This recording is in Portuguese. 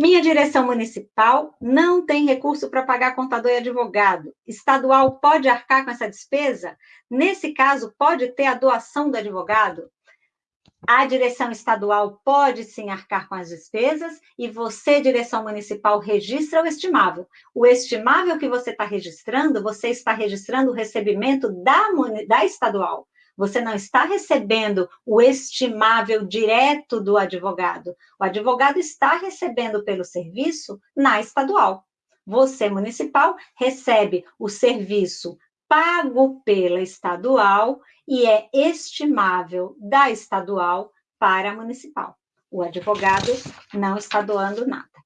Minha direção municipal não tem recurso para pagar contador e advogado. Estadual pode arcar com essa despesa? Nesse caso, pode ter a doação do advogado? A direção estadual pode sim arcar com as despesas e você, direção municipal, registra o estimável. O estimável que você está registrando, você está registrando o recebimento da, da estadual. Você não está recebendo o estimável direto do advogado. O advogado está recebendo pelo serviço na estadual. Você, municipal, recebe o serviço pago pela estadual e é estimável da estadual para a municipal. O advogado não está doando nada.